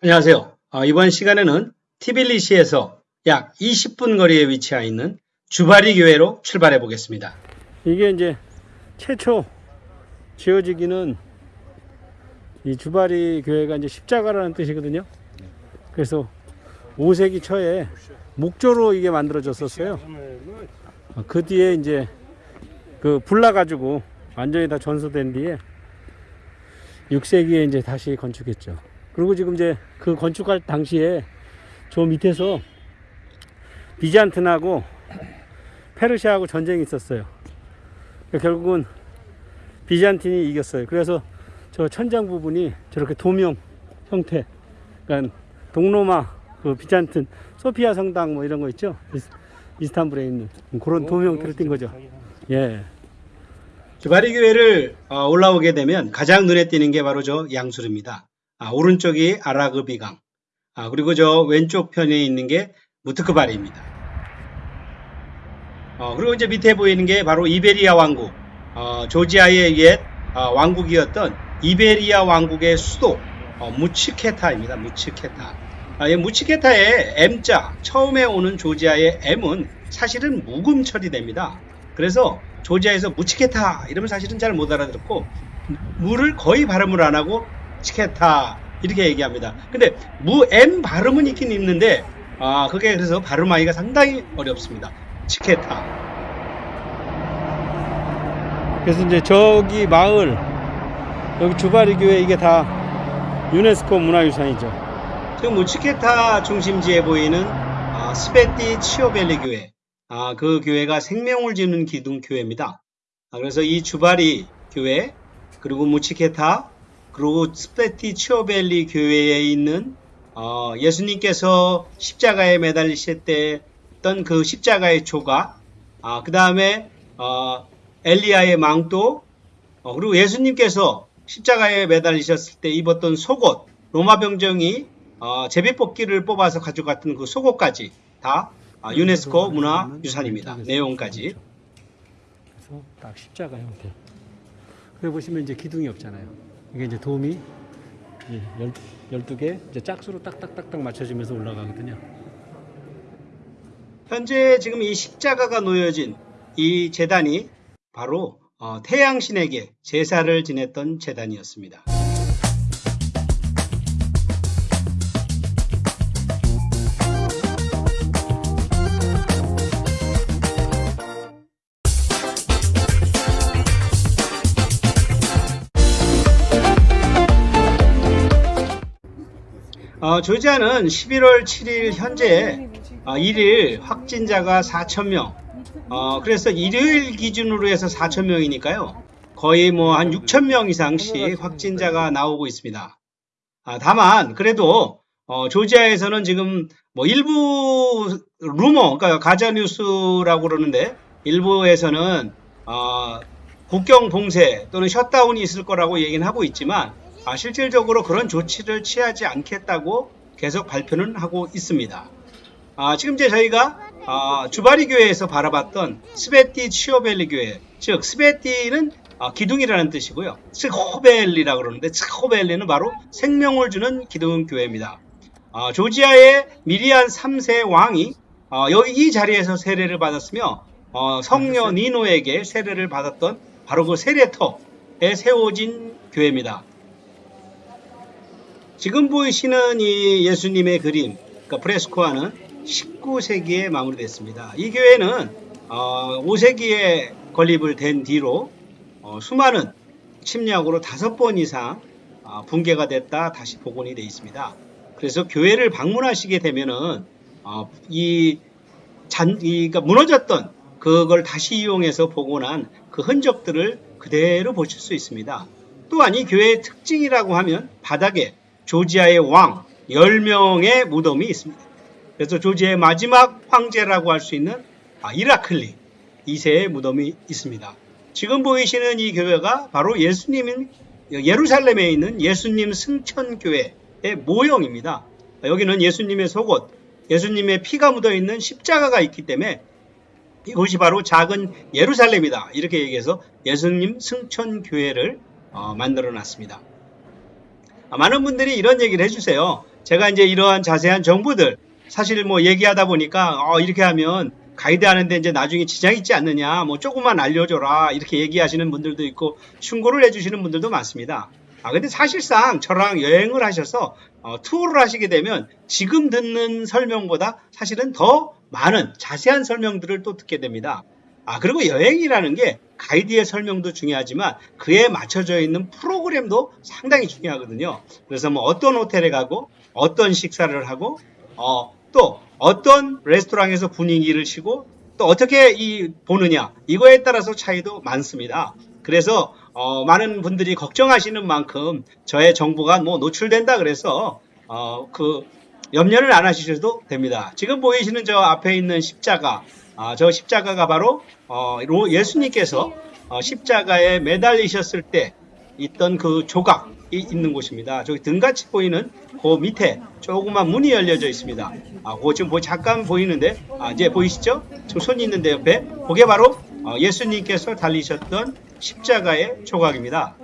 안녕하세요. 어, 이번 시간에는 티빌리시에서 약 20분 거리에 위치해 있는 주바리 교회로 출발해 보겠습니다. 이게 이제 최초 지어지기는 이 주바리 교회가 이제 십자가라는 뜻이거든요. 그래서 5세기 초에 목조로 이게 만들어졌었어요. 어, 그 뒤에 이제 그 불나가지고 완전히 다 전소된 뒤에 6세기에 이제 다시 건축했죠. 그리고 지금 이제 그 건축할 당시에 저 밑에서 비잔틴하고 페르시아하고 전쟁이 있었어요. 그러니까 결국은 비잔틴이 이겼어요. 그래서 저 천장 부분이 저렇게 도명 형태, 그러니까 동로마, 그 비잔틴, 소피아 성당 뭐 이런 거 있죠. 이스- 이스탄불에 있는 그런 도명 형태를 띈 거죠. 예. 주바리 교회를 어, 올라오게 되면 가장 눈에 띄는 게 바로 저 양수르입니다. 아, 오른쪽이 아라그비강, 아, 그리고 저 왼쪽 편에 있는 게 무트크바리입니다. 어, 그리고 이제 밑에 보이는 게 바로 이베리아 왕국, 어, 조지아의 옛 어, 왕국이었던 이베리아 왕국의 수도 어, 무치케타입니다. 무치케타. 아, 이 무치케타의 M자 처음에 오는 조지아의 M은 사실은 묵음 처리됩니다. 그래서 조지아에서 무치케타 이러면 사실은 잘 못 알아듣고 무를 거의 발음을 안 하고 치케타 이렇게 얘기합니다. 근데 무 M 발음은 있긴 있는데 아 그게 그래서 발음하기가 상당히 어렵습니다. 치케타. 그래서 이제 저기 마을 여기 주바리 교회 이게 다 유네스코 문화유산이죠. 지금 무치케타 중심지에 보이는 아, 스베티츠호벨리 교회. 아, 그 교회가 생명을 주는 기둥 교회입니다. 아, 그래서 이 즈바리 교회 그리고 므츠헤타 그리고 스베티츠호벨리 교회에 있는 어, 예수님께서 십자가에 매달리실 때 했던 그 십자가의 조각, 아, 그 다음에 어, 엘리야의 망토, 어, 그리고 예수님께서 십자가에 매달리셨을 때 입었던 속옷, 로마 병정이 어, 제비뽑기를 뽑아서 가져갔던 그 속옷까지 다 아, 유네스코 문화유산입니다. 내용까지. 그래서 딱 십자가 형태. 그래 보시면 이제 기둥이 없잖아요. 이게 이제 도움이 예, 열, 12개 이제 짝수로 딱딱딱딱 맞춰지면서 올라가거든요. 현재 지금 이 십자가가 놓여진 이 재단이 바로 어, 태양신에게 제사를 지냈던 재단이었습니다. 어, 조지아는 11월 7일 현재 어, 1일 확진자가 4,000명. 어, 그래서 일요일 기준으로 해서 4,000명이니까요. 거의 뭐 한 6,000명 이상씩 확진자가 나오고 있습니다. 아, 다만, 그래도, 어, 조지아에서는 지금 뭐 일부 루머, 그러니까 가짜뉴스라고 그러는데, 일부에서는, 어, 국경 봉쇄 또는 셧다운이 있을 거라고 얘기는 하고 있지만, 아, 실질적으로 그런 조치를 취하지 않겠다고 계속 발표는 하고 있습니다. 아, 지금 이제 저희가 아, 즈바리 교회에서 바라봤던 스베티츠호벨리 교회, 즉 스베티는 아, 기둥이라는 뜻이고요. 츠호벨리라고 그러는데 츠호벨리는 바로 생명을 주는 기둥 교회입니다. 아, 조지아의 미리안 3세 왕이 아, 여기 이 자리에서 세례를 받았으며 어, 성녀 니노에게 세례를 받았던 바로 그 세례터에 세워진 교회입니다. 지금 보이시는 이 예수님의 그림, 그러니까 프레스코화는 19세기에 마무리됐습니다. 이 교회는 어, 5세기에 건립을 된 뒤로 어, 수많은 침략으로 다섯 번 이상 어, 붕괴가 됐다 다시 복원이 되어 있습니다. 그래서 교회를 방문하시게 되면은 어, 이 잔, 이, 그러니까 무너졌던 그걸 다시 이용해서 복원한 그 흔적들을 그대로 보실 수 있습니다. 또한 이 교회의 특징이라고 하면 바닥에 조지아의 왕 10명의 무덤이 있습니다. 그래서 조지아의 마지막 황제라고 할 수 있는 아, 이라클리 2세의 무덤이 있습니다. 지금 보이시는 이 교회가 바로 예수님인 예루살렘에 있는 예수님 승천교회의 모형입니다. 여기는 예수님의 속옷, 예수님의 피가 묻어 있는 십자가가 있기 때문에 이곳이 바로 작은 예루살렘이다. 이렇게 얘기해서 예수님 승천교회를 어, 만들어 놨습니다. 아, 많은 분들이 이런 얘기를 해주세요. 제가 이제 이러한 자세한 정보들 사실 뭐 얘기하다 보니까 어, 이렇게 하면 가이드 하는데 이제 나중에 지장 있지 않느냐 뭐 조금만 알려줘라 이렇게 얘기하시는 분들도 있고 충고를 해주시는 분들도 많습니다. 아 근데 사실상 저랑 여행을 하셔서 어, 투어를 하시게 되면 지금 듣는 설명보다 사실은 더 많은 자세한 설명들을 또 듣게 됩니다. 아 그리고 여행이라는 게 가이드의 설명도 중요하지만 그에 맞춰져 있는 프로그램도 상당히 중요하거든요. 그래서 뭐 어떤 호텔에 가고 어떤 식사를 하고 어, 또 어떤 레스토랑에서 분위기를 쉬고 또 어떻게 이 보느냐 이거에 따라서 차이도 많습니다. 그래서 어, 많은 분들이 걱정하시는 만큼 저의 정보가 뭐 노출된다 그래서 어, 그 염려를 안 하시셔도 됩니다. 지금 보이시는 저 앞에 있는 십자가 아, 저 십자가가 바로 어, 로- 예수님께서 어, 십자가에 매달리셨을 때 있던 그 조각이 있는 곳입니다. 저기 등같이 보이는 그 밑에 조그만 문이 열려져 있습니다. 아, 그거 지금 뭐 잠깐 보이는데, 아, 이제 보이시죠? 지금 손이 있는데 옆에. 그게 바로 어, 예수님께서 달리셨던 십자가의 조각입니다.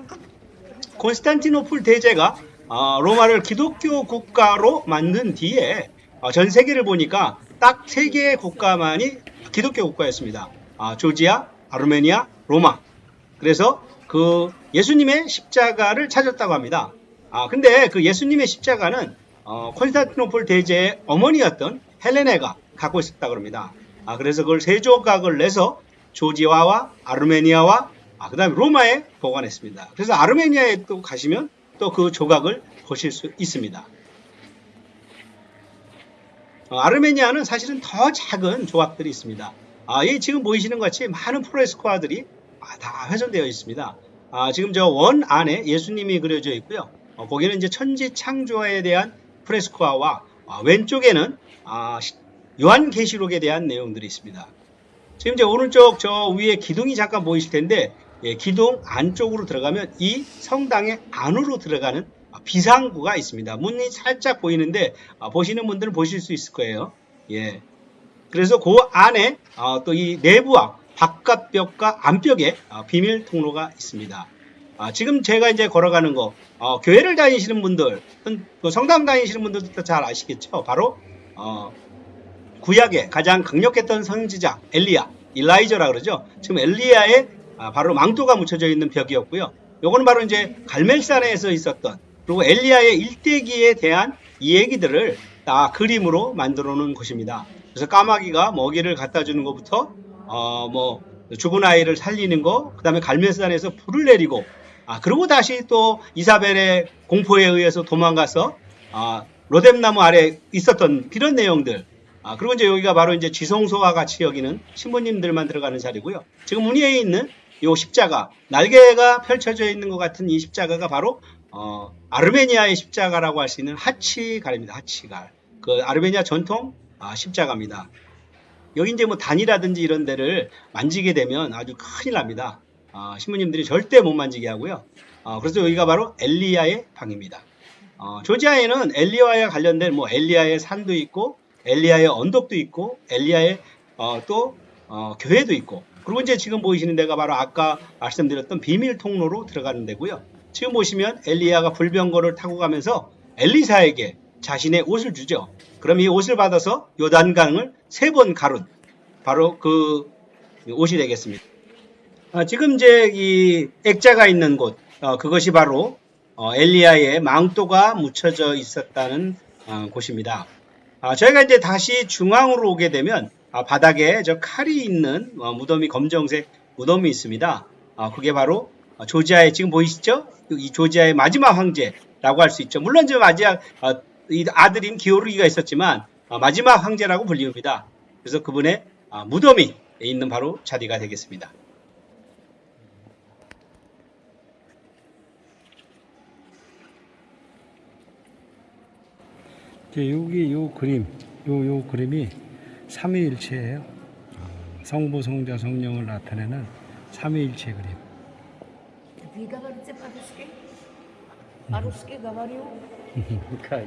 콘스탄티노플 대제가 어, 로마를 기독교 국가로 만든 뒤에 어, 전 세계를 보니까 딱 세 개의 국가만이 기독교 국가였습니다. 아, 조지아, 아르메니아, 로마. 그래서 그 예수님의 십자가를 찾았다고 합니다. 아, 근데 그 예수님의 십자가는 어, 콘스탄티노플 대제의 어머니였던 헬레네가 갖고 있었다고 합니다. 아, 그래서 그걸 세 조각을 내서 조지아와 아르메니아와 아, 그 다음에 로마에 보관했습니다. 그래서 아르메니아에 또 가시면 또 그 조각을 보실 수 있습니다. 어, 아르메니아는 사실은 더 작은 조각들이 있습니다. 아, 이 지금 보이시는 것 같이 많은 프레스코아들이 아, 다 훼손되어 있습니다. 아, 지금 저 원 안에 예수님이 그려져 있고요. 어, 거기는 이제 천지 창조에 대한 프레스코아와 아, 왼쪽에는 아, 시- 요한계시록에 대한 내용들이 있습니다. 지금 이제 오른쪽 저 위에 기둥이 잠깐 보이실 텐데 예, 기둥 안쪽으로 들어가면 이 성당의 안으로 들어가는 아, 비상구가 있습니다. 문이 살짝 보이는데 아, 보시는 분들은 보실 수 있을 거예요. 예. 그래서 그 안에 또 이 내부와 바깥 벽과 안벽에 아, 비밀 통로가 있습니다. 아, 지금 제가 이제 걸어가는 거 어, 교회를 다니시는 분들, 그 성당 다니시는 분들도 잘 아시겠죠. 바로 어, 구약의 가장 강력했던 선지자 엘리야, 일라이저라 그러죠. 지금 엘리야의 아, 바로 망토가 묻혀져 있는 벽이었고요. 요거는 바로 이제 갈멜산에서 있었던 그리고 엘리야의 일대기에 대한 이 얘기들을 다 그림으로 만들어 놓은 곳입니다. 그래서 까마귀가 먹이를 갖다 주는 것부터 어, 뭐 죽은 아이를 살리는 거, 그 다음에 갈멜산에서 불을 내리고 아, 그리고 다시 또 이사벨의 공포에 의해서 도망가서 아, 로뎀나무 아래 있었던 이런 내용들 아, 그리고 이제 여기가 바로 이제 지성소와 같이 여기는 신부님들만 들어가는 자리고요. 지금 문 위에 있는 이 십자가, 날개가 펼쳐져 있는 것 같은 이 십자가가 바로 어, 아르메니아의 십자가라고 할 수 있는 하치갈입니다. 하치갈. 그 아르메니아 전통 아, 십자가입니다. 여기 이제 뭐 단이라든지 이런 데를 만지게 되면 아주 큰일 납니다. 아, 신부님들이 절대 못 만지게 하고요. 아, 그래서 여기가 바로 엘리야의 방입니다. 어, 조지아에는 엘리야와 관련된 뭐 엘리야의 산도 있고 엘리야의 언덕도 있고 엘리야의 어, 또 어, 교회도 있고 그리고 이제 지금 보이시는 데가 바로 아까 말씀드렸던 비밀 통로로 들어가는 데고요. 지금 보시면 엘리야가 불병거를 타고 가면서 엘리사에게 자신의 옷을 주죠. 그럼 이 옷을 받아서 요단강을 세 번 가룬 바로 그 옷이 되겠습니다. 아, 지금 이제 이 액자가 있는 곳 어, 그것이 바로 어, 엘리야의 망토가 묻혀져 있었다는 어, 곳입니다. 아, 저희가 이제 다시 중앙으로 오게 되면 아, 바닥에 저 칼이 있는 어, 무덤이 검정색 무덤이 있습니다. 아, 그게 바로 어, 조지아의 지금 보이시죠? 이 조지아의 마지막 황제라고 할 수 있죠. 물론 저 마지막 어, 이 아들인 기오르기가 있었지만 어, 마지막 황제라고 불립니다. 그래서 그분의 아, 무덤이 있는 바로 자리가 되겠습니다. 이제 여기 요 그림, 요, 요 그림이 삼위일체예요. 성부, 성자, 성령을 나타내는 삼위일체 그림. Vy говорите по-русски? По-русски говорю.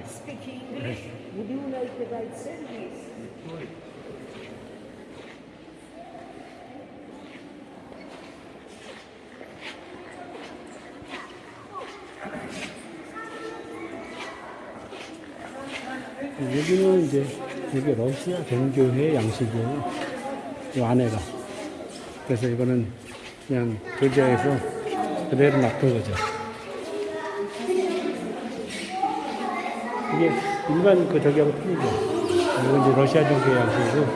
Speak English. Would you like to write service? 여기는 이제 여기 러시아 종교회 양식이에요. 이 안에가. 그래서 이거는 그냥 조지아에서 그대로 놔둔 거죠. 이게 일반 그 저기하고 틀리죠. 이건 이제 러시아 종교회 양식이고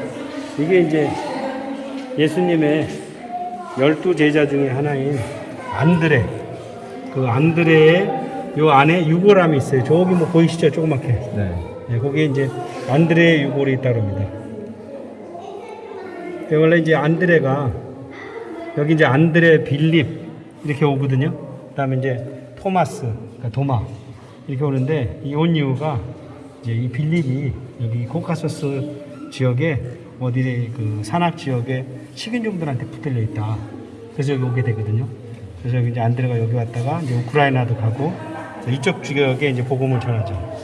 이게 이제 예수님의 열두 제자 중에 하나인 안드레. 그 안드레의 요 안에 유골함이 있어요. 저기 뭐 보이시죠? 조그맣게. 네. 네, 거기에 이제 안드레의 유골이 있다 그럽니다. 그 원래 이제 안드레가 여기 이제 안드레 빌립 이렇게 오거든요. 그 다음에 이제 토마스, 그러니까 도마 이렇게 오는데 이 온 이유가 이제 이 빌립이 여기 코카소스 지역에 어디 그 산악 지역에 식인종들한테 붙들려 있다. 그래서 여기 오게 되거든요. 그래서 여기 이제 안드레가 여기 왔다가 이제 우크라이나도 가고 이쪽 지역에 이제 복음을 전하죠.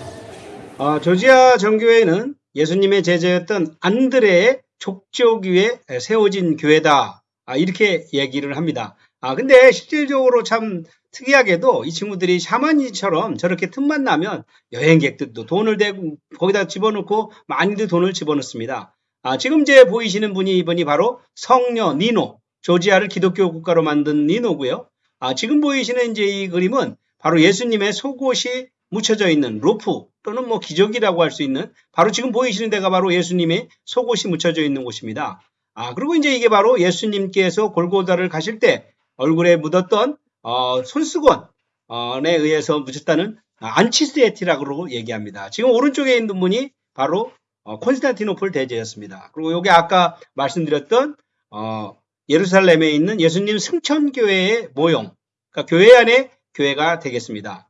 아, 조지아 정교회는 예수님의 제자였던 안드레의 족족 위에 세워진 교회다. 아, 이렇게 얘기를 합니다. 아, 근데 실질적으로 참 특이하게도 이 친구들이 샤머니처럼 저렇게 틈만 나면 여행객들도 돈을 대고 거기다 집어넣고 많이들 돈을 집어넣습니다. 아, 지금 제 보이시는 분이 이분이 바로 성녀 니노, 조지아를 기독교 국가로 만든 니노고요. 아, 지금 보이시는 이제 이 그림은 바로 예수님의 속옷이 묻혀져 있는 루프 또는 뭐 기저귀라고 할 수 있는 바로 지금 보이시는 데가 바로 예수님의 속옷이 묻혀져 있는 곳입니다. 아 그리고 이제 이게 바로 예수님께서 골고다를 가실 때 얼굴에 묻었던 어, 손수건에 의해서 묻혔다는 안치스에티라고 얘기합니다. 지금 오른쪽에 있는 분이 바로 어, 콘스탄티노플 대제였습니다. 그리고 여기 아까 말씀드렸던 어, 예루살렘에 있는 예수님 승천교회의 모형, 그러니까 교회 안에 교회가 되겠습니다.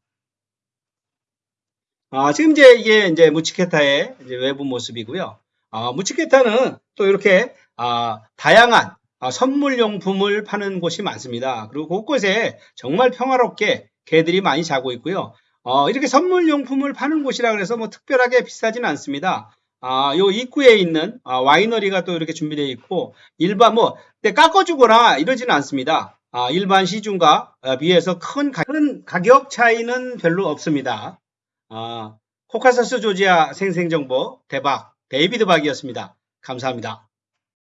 아, 지금 이제 이게 이제 무치케타의 이제 외부 모습이고요. 아, 무치케타는 또 이렇게 아, 다양한 아, 선물용품을 파는 곳이 많습니다. 그리고 곳곳에 정말 평화롭게 개들이 많이 자고 있고요. 어, 이렇게 선물용품을 파는 곳이라 그래서 뭐 특별하게 비싸진 않습니다. 아, 요 입구에 있는 아, 와이너리가 또 이렇게 준비되어 있고 일반 뭐때 깎아주거나 이러지는 않습니다. 아, 일반 시중과 아, 비해서 큰, 가, 큰 가격 차이는 별로 없습니다. 아, 코카사스 조지아 생생정보 대박 데이비드 박이었습니다. 감사합니다.